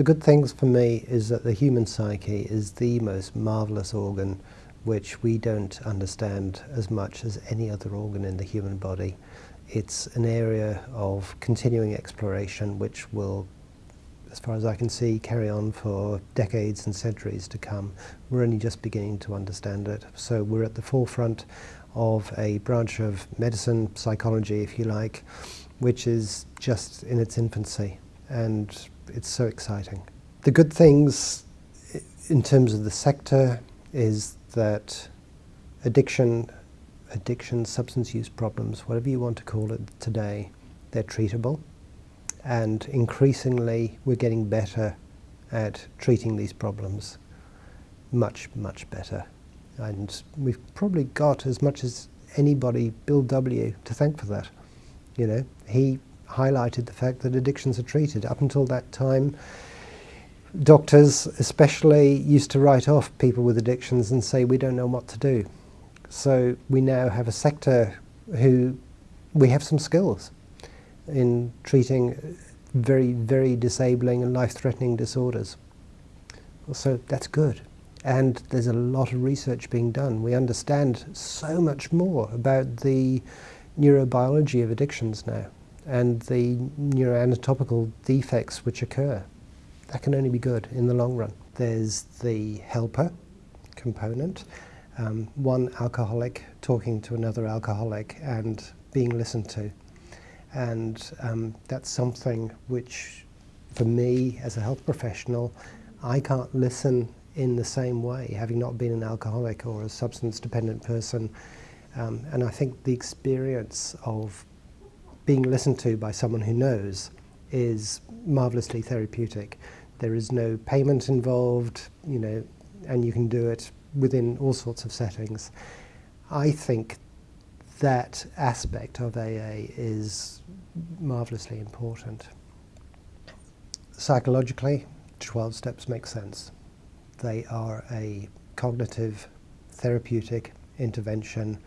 The good things for me is that the human psyche is the most marvellous organ which we don't understand as much as any other organ in the human body. It's an area of continuing exploration which will, as far as I can see, carry on for decades and centuries to come. We're only just beginning to understand it. So we're at the forefront of a branch of medicine, psychology, if you like, which is just in its infancy. And it's so exciting. The good things in terms of the sector is that addiction, addiction, substance use problems, whatever you want to call it today, they're treatable. And increasingly, we're getting better at treating these problems. Much, much better. And we've probably got as much as anybody, Bill W., to thank for that. You know, he highlighted the fact that addictions are treated. Up until that time, doctors especially used to write off people with addictions and say we don't know what to do. So we now have a sector who we have some skills in treating very, very disabling and life-threatening disorders. So that's good. And there's a lot of research being done. We understand so much more about the neurobiology of addictions now and the neuroanatomical defects which occur. That can only be good in the long run. There's the helper component, um, one alcoholic talking to another alcoholic and being listened to. And um, that's something which, for me as a health professional, I can't listen in the same way, having not been an alcoholic or a substance dependent person. Um, and I think the experience of being listened to by someone who knows is marvelously therapeutic. There is no payment involved, you know, and you can do it within all sorts of settings. I think that aspect of AA is marvelously important. Psychologically, 12 steps make sense. They are a cognitive therapeutic intervention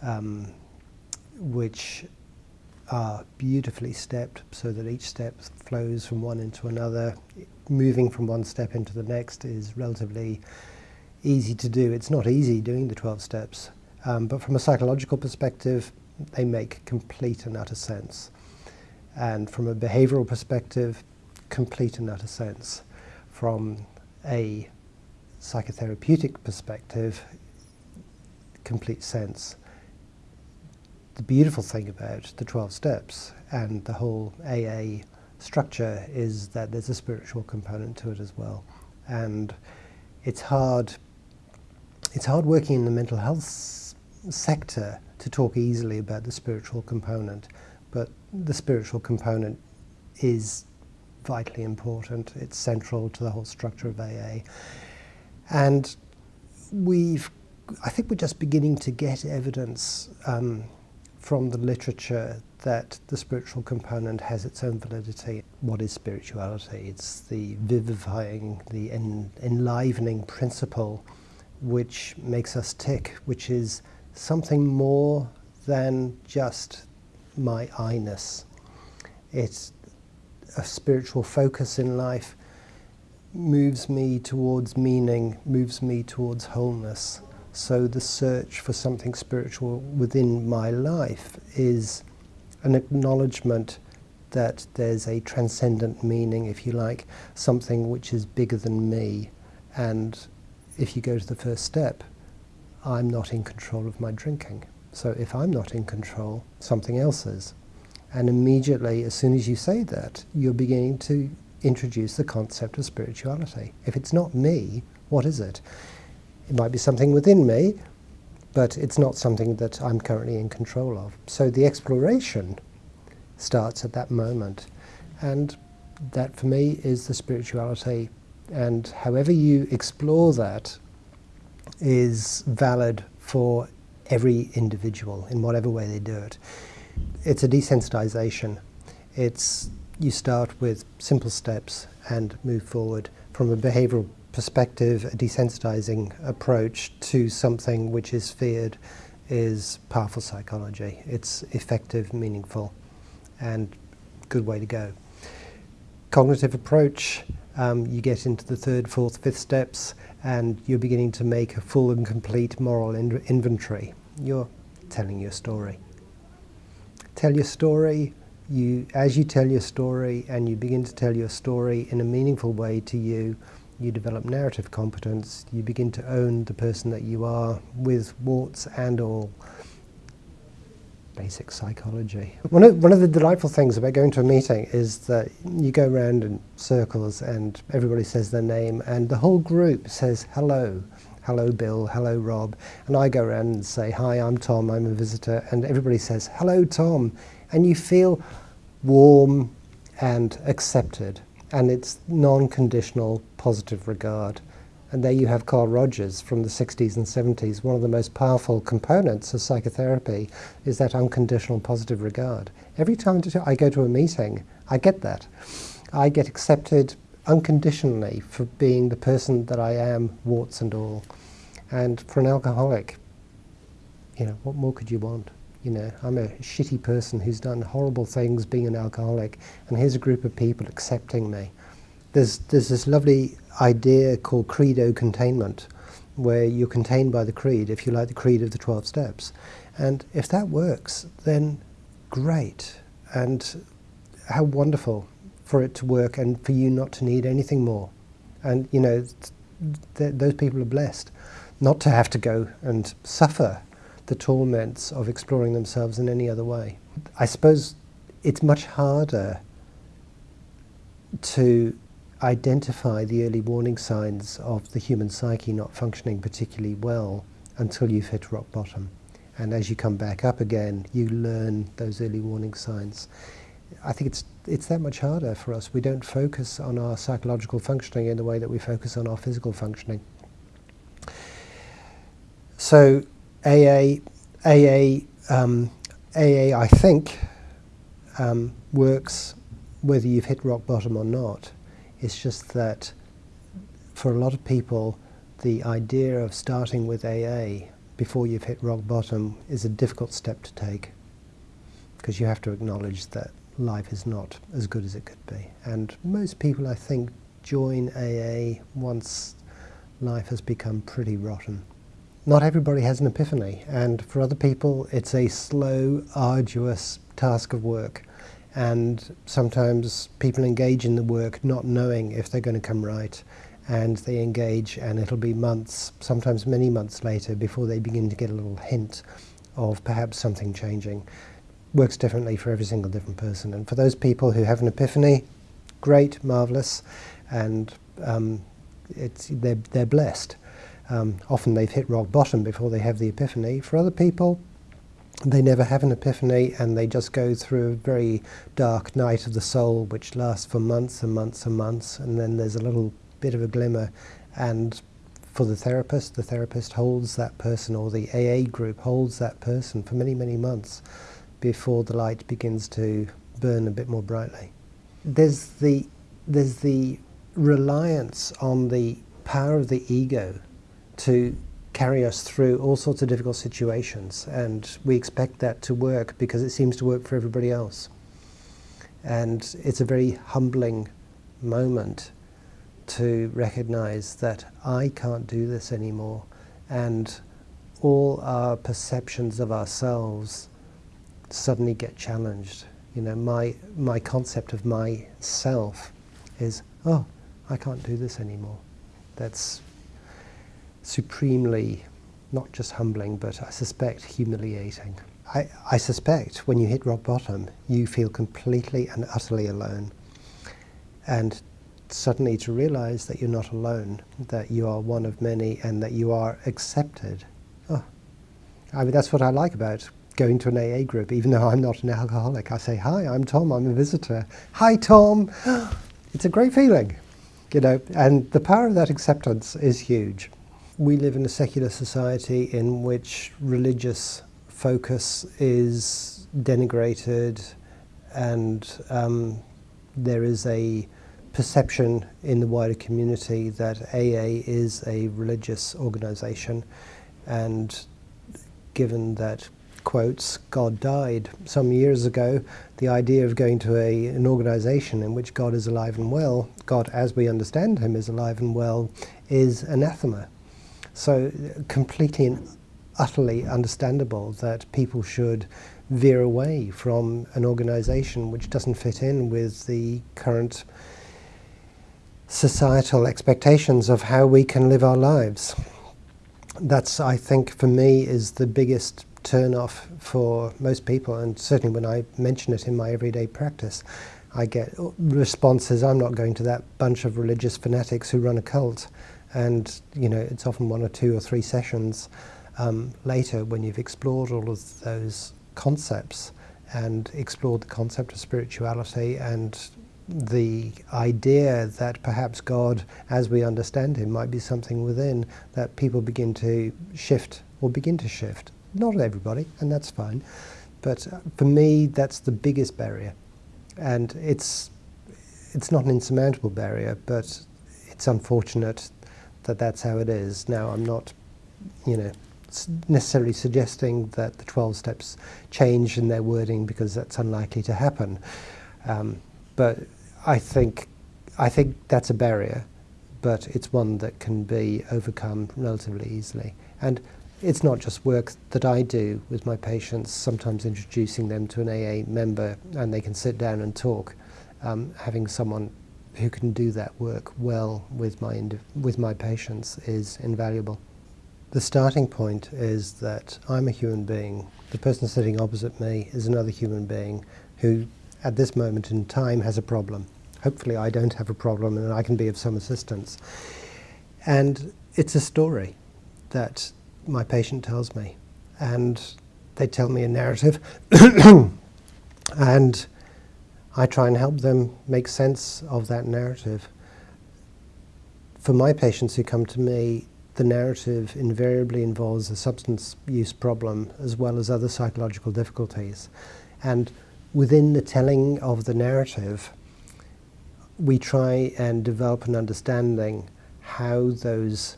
um, which are beautifully stepped so that each step flows from one into another. Moving from one step into the next is relatively easy to do. It's not easy doing the 12 steps, um, but from a psychological perspective, they make complete and utter sense. And from a behavioral perspective, complete and utter sense. From a psychotherapeutic perspective, complete sense the beautiful thing about the 12 steps and the whole AA structure is that there's a spiritual component to it as well. And it's hard, it's hard working in the mental health sector to talk easily about the spiritual component, but the spiritual component is vitally important. It's central to the whole structure of AA. And we've, I think we're just beginning to get evidence um, from the literature that the spiritual component has its own validity. What is spirituality? It's the vivifying, the en enlivening principle which makes us tick, which is something more than just my I-ness. It's a spiritual focus in life moves me towards meaning, moves me towards wholeness. So the search for something spiritual within my life is an acknowledgement that there's a transcendent meaning, if you like, something which is bigger than me. And if you go to the first step, I'm not in control of my drinking. So if I'm not in control, something else is. And immediately, as soon as you say that, you're beginning to introduce the concept of spirituality. If it's not me, what is it? It might be something within me, but it's not something that I'm currently in control of. So the exploration starts at that moment. And that for me is the spirituality. And however you explore that is valid for every individual in whatever way they do it. It's a desensitization. It's you start with simple steps and move forward from a behavioral perspective, a desensitizing approach to something which is feared is powerful psychology. It's effective, meaningful, and good way to go. Cognitive approach, um, you get into the third, fourth, fifth steps, and you're beginning to make a full and complete moral in inventory. You're telling your story. Tell your story. You, as you tell your story, and you begin to tell your story in a meaningful way to you, you develop narrative competence. You begin to own the person that you are, with warts and all basic psychology. One of, one of the delightful things about going to a meeting is that you go around in circles and everybody says their name and the whole group says hello. Hello Bill, hello Rob. And I go around and say, hi, I'm Tom, I'm a visitor. And everybody says, hello Tom. And you feel warm and accepted. And it's non-conditional positive regard. And there you have Carl Rogers from the 60s and 70s. One of the most powerful components of psychotherapy is that unconditional positive regard. Every time I go to a meeting, I get that. I get accepted unconditionally for being the person that I am, warts and all. And for an alcoholic, you know, what more could you want? You know, I'm a shitty person who's done horrible things being an alcoholic, and here's a group of people accepting me. There's, there's this lovely idea called credo containment, where you're contained by the creed, if you like the creed of the 12 steps. And if that works, then great. And how wonderful for it to work and for you not to need anything more. And, you know, th those people are blessed not to have to go and suffer the torments of exploring themselves in any other way. I suppose it's much harder to identify the early warning signs of the human psyche not functioning particularly well until you've hit rock bottom. And as you come back up again, you learn those early warning signs. I think it's, it's that much harder for us. We don't focus on our psychological functioning in the way that we focus on our physical functioning. So AA, AA, um, AA I think, um, works whether you've hit rock bottom or not. It's just that for a lot of people, the idea of starting with AA before you've hit rock bottom is a difficult step to take because you have to acknowledge that life is not as good as it could be. And most people, I think, join AA once life has become pretty rotten. Not everybody has an epiphany, and for other people, it's a slow, arduous task of work and sometimes people engage in the work not knowing if they're going to come right and they engage and it'll be months, sometimes many months later before they begin to get a little hint of perhaps something changing. Works differently for every single different person and for those people who have an epiphany, great, marvellous and um, it's, they're, they're blessed. Um, often they've hit rock bottom before they have the epiphany. For other people, they never have an epiphany and they just go through a very dark night of the soul which lasts for months and months and months and then there's a little bit of a glimmer and for the therapist, the therapist holds that person or the AA group holds that person for many, many months before the light begins to burn a bit more brightly. There's the, there's the reliance on the power of the ego to carry us through all sorts of difficult situations and we expect that to work because it seems to work for everybody else. And it's a very humbling moment to recognize that I can't do this anymore and all our perceptions of ourselves suddenly get challenged. You know, my, my concept of myself is, oh, I can't do this anymore. That's supremely, not just humbling, but I suspect humiliating. I, I suspect when you hit rock bottom, you feel completely and utterly alone. And suddenly to realize that you're not alone, that you are one of many and that you are accepted. Oh, I mean, that's what I like about going to an AA group, even though I'm not an alcoholic. I say, hi, I'm Tom, I'm a visitor. Hi, Tom. it's a great feeling, you know, and the power of that acceptance is huge. We live in a secular society in which religious focus is denigrated and um, there is a perception in the wider community that AA is a religious organization and given that quotes, God died. Some years ago, the idea of going to a, an organization in which God is alive and well, God as we understand him is alive and well, is anathema. So uh, completely and utterly understandable that people should veer away from an organization which doesn't fit in with the current societal expectations of how we can live our lives. That's, I think, for me, is the biggest turn-off for most people, and certainly when I mention it in my everyday practice, I get uh, responses, I'm not going to that bunch of religious fanatics who run a cult. And, you know, it's often one or two or three sessions um, later when you've explored all of those concepts and explored the concept of spirituality and the idea that perhaps God, as we understand Him, might be something within, that people begin to shift or begin to shift. Not everybody, and that's fine. But uh, for me, that's the biggest barrier. And it's, it's not an insurmountable barrier, but it's unfortunate that that's how it is. Now, I'm not, you know, necessarily suggesting that the 12 steps change in their wording because that's unlikely to happen. Um, but I think, I think that's a barrier, but it's one that can be overcome relatively easily. And it's not just work that I do with my patients, sometimes introducing them to an AA member and they can sit down and talk. Um, having someone who can do that work well with my, with my patients is invaluable. The starting point is that I'm a human being. The person sitting opposite me is another human being who, at this moment in time, has a problem. Hopefully I don't have a problem and I can be of some assistance. And it's a story that my patient tells me. And they tell me a narrative. and I try and help them make sense of that narrative. For my patients who come to me, the narrative invariably involves a substance use problem as well as other psychological difficulties. And within the telling of the narrative, we try and develop an understanding how those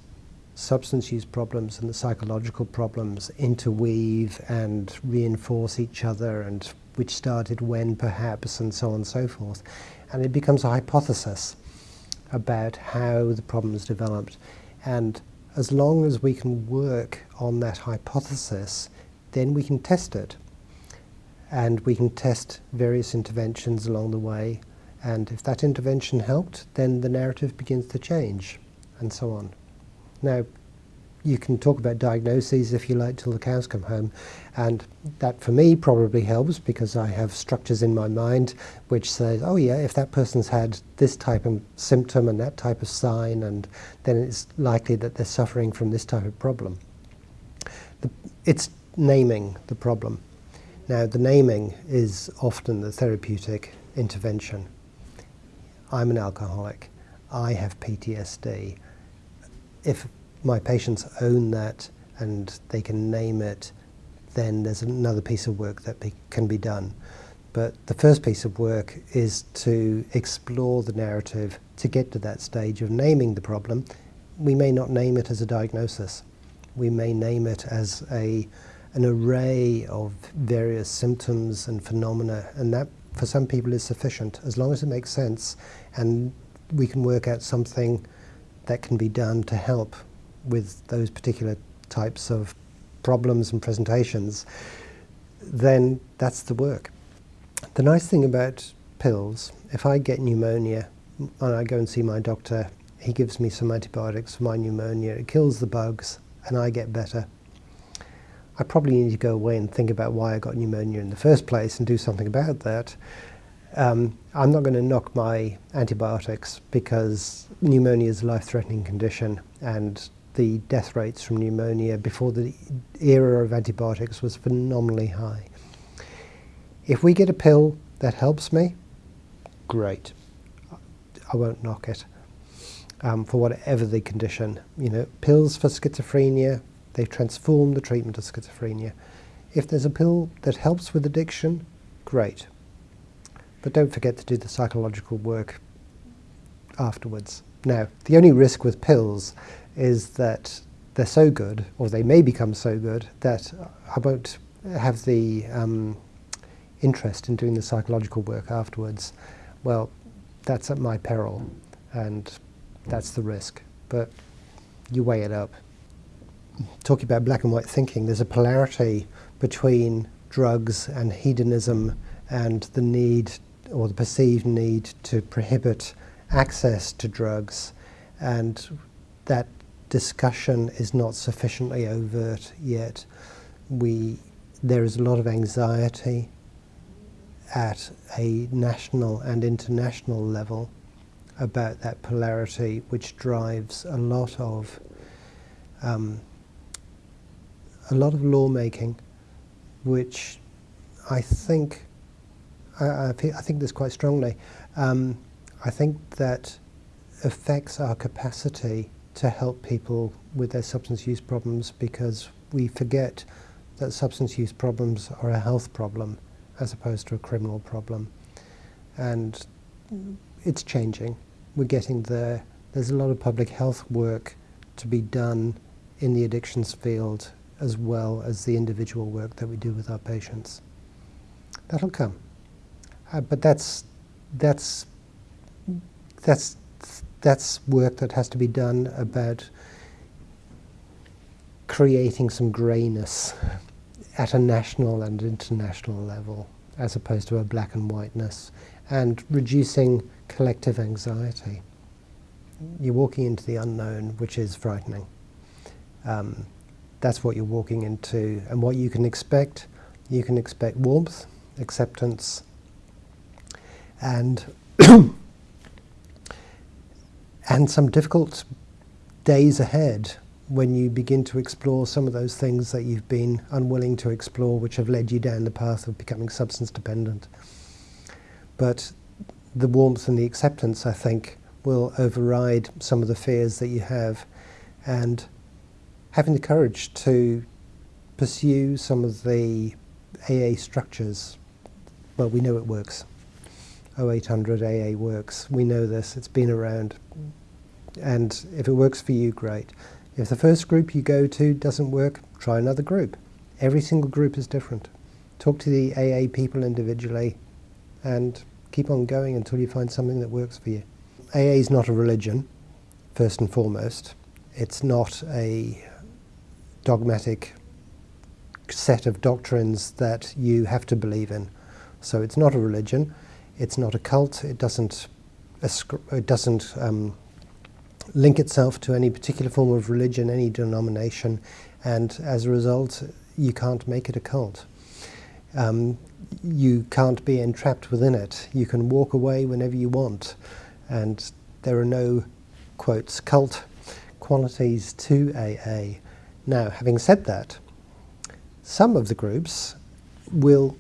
substance use problems and the psychological problems interweave and reinforce each other and which started when perhaps and so on and so forth. And it becomes a hypothesis about how the problems developed. And as long as we can work on that hypothesis, then we can test it. And we can test various interventions along the way. And if that intervention helped, then the narrative begins to change, and so on. Now, you can talk about diagnoses if you like till the cows come home and that for me probably helps because I have structures in my mind which says oh yeah if that person's had this type of symptom and that type of sign and then it's likely that they're suffering from this type of problem. The, it's naming the problem. Now the naming is often the therapeutic intervention. I'm an alcoholic. I have PTSD if my patients own that and they can name it, then there's another piece of work that be, can be done. But the first piece of work is to explore the narrative to get to that stage of naming the problem. We may not name it as a diagnosis. We may name it as a, an array of various symptoms and phenomena, and that for some people is sufficient, as long as it makes sense and we can work out something that can be done to help with those particular types of problems and presentations, then that's the work. The nice thing about pills, if I get pneumonia and I go and see my doctor, he gives me some antibiotics for my pneumonia, it kills the bugs and I get better. I probably need to go away and think about why I got pneumonia in the first place and do something about that. Um, I'm not going to knock my antibiotics because pneumonia is a life-threatening condition and the death rates from pneumonia before the era of antibiotics was phenomenally high. If we get a pill that helps me, great. I won't knock it um, for whatever the condition. You know, pills for schizophrenia, they've transformed the treatment of schizophrenia. If there's a pill that helps with addiction, great. But don't forget to do the psychological work afterwards. Now, the only risk with pills is that they're so good, or they may become so good, that I won't have the um, interest in doing the psychological work afterwards, well, that's at my peril, and that's the risk. But you weigh it up. Talking about black and white thinking, there's a polarity between drugs and hedonism and the need or the perceived need to prohibit access to drugs and that discussion is not sufficiently overt yet. We, there is a lot of anxiety at a national and international level about that polarity, which drives a lot of um, a lot of lawmaking, which I think I, I, I think this quite strongly. Um, I think that affects our capacity to help people with their substance use problems because we forget that substance use problems are a health problem as opposed to a criminal problem. And it's changing. We're getting there. There's a lot of public health work to be done in the addictions field as well as the individual work that we do with our patients. That'll come. Uh, but that's, that's, that's that's work that has to be done about creating some greyness at a national and international level as opposed to a black and whiteness and reducing collective anxiety. You're walking into the unknown, which is frightening. Um, that's what you're walking into. And what you can expect, you can expect warmth, acceptance, and and some difficult days ahead when you begin to explore some of those things that you've been unwilling to explore, which have led you down the path of becoming substance dependent. But the warmth and the acceptance, I think, will override some of the fears that you have. And having the courage to pursue some of the AA structures, well, we know it works. 0800 AA works. We know this, it's been around. And if it works for you, great. If the first group you go to doesn't work, try another group. Every single group is different. Talk to the AA people individually and keep on going until you find something that works for you. AA is not a religion, first and foremost. It's not a dogmatic set of doctrines that you have to believe in. So it's not a religion. It's not a cult. It doesn't, it doesn't um, link itself to any particular form of religion, any denomination, and as a result, you can't make it a cult. Um, you can't be entrapped within it. You can walk away whenever you want, and there are no, quotes, cult qualities to AA. Now, having said that, some of the groups will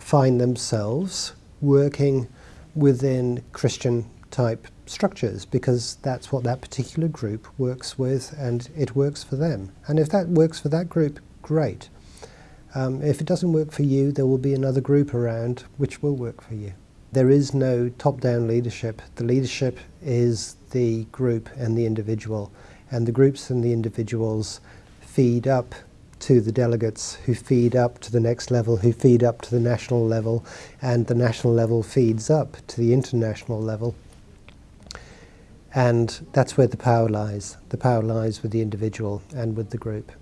find themselves working within Christian type structures because that's what that particular group works with and it works for them. And if that works for that group, great. Um, if it doesn't work for you, there will be another group around which will work for you. There is no top-down leadership. The leadership is the group and the individual. And the groups and the individuals feed up to the delegates who feed up to the next level, who feed up to the national level, and the national level feeds up to the international level. And that's where the power lies. The power lies with the individual and with the group.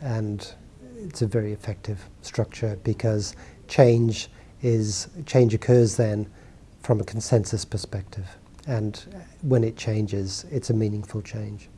And it's a very effective structure because change is change occurs then from a consensus perspective. And when it changes, it's a meaningful change.